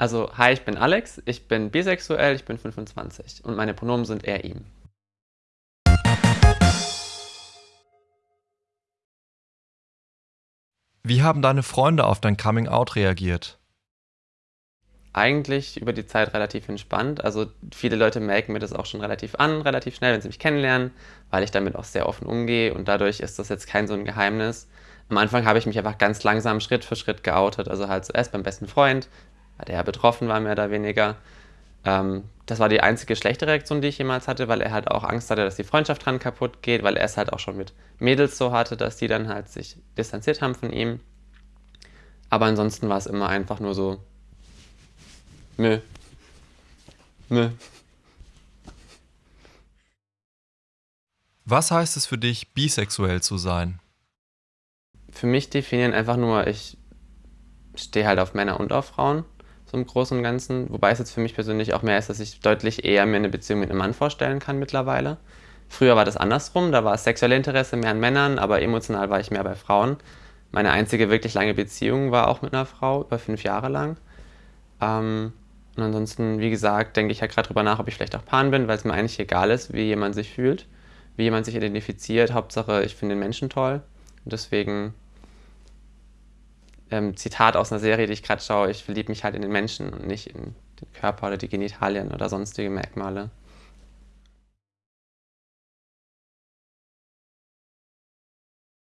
Also, hi, ich bin Alex, ich bin bisexuell, ich bin 25 und meine Pronomen sind er, ihm. Wie haben deine Freunde auf dein Coming-out reagiert? Eigentlich über die Zeit relativ entspannt. Also viele Leute merken mir das auch schon relativ an, relativ schnell, wenn sie mich kennenlernen, weil ich damit auch sehr offen umgehe und dadurch ist das jetzt kein so ein Geheimnis. Am Anfang habe ich mich einfach ganz langsam Schritt für Schritt geoutet. Also halt zuerst beim besten Freund, der ja betroffen war, mehr oder weniger. Ähm, das war die einzige schlechte Reaktion, die ich jemals hatte, weil er halt auch Angst hatte, dass die Freundschaft dran kaputt geht, weil er es halt auch schon mit Mädels so hatte, dass die dann halt sich distanziert haben von ihm. Aber ansonsten war es immer einfach nur so, mö, mö. Was heißt es für dich, bisexuell zu sein? Für mich definieren einfach nur, ich stehe halt auf Männer und auf Frauen so im Großen und Ganzen. Wobei es jetzt für mich persönlich auch mehr ist, dass ich deutlich eher mir eine Beziehung mit einem Mann vorstellen kann mittlerweile. Früher war das andersrum, da war es sexuelle Interesse mehr an Männern, aber emotional war ich mehr bei Frauen. Meine einzige wirklich lange Beziehung war auch mit einer Frau, über fünf Jahre lang. Ähm, und ansonsten, wie gesagt, denke ich halt gerade drüber nach, ob ich vielleicht auch Pan bin, weil es mir eigentlich egal ist, wie jemand sich fühlt, wie jemand sich identifiziert. Hauptsache, ich finde den Menschen toll. Und deswegen ähm, Zitat aus einer Serie, die ich gerade schaue, ich verliebe mich halt in den Menschen und nicht in den Körper oder die Genitalien oder sonstige Merkmale.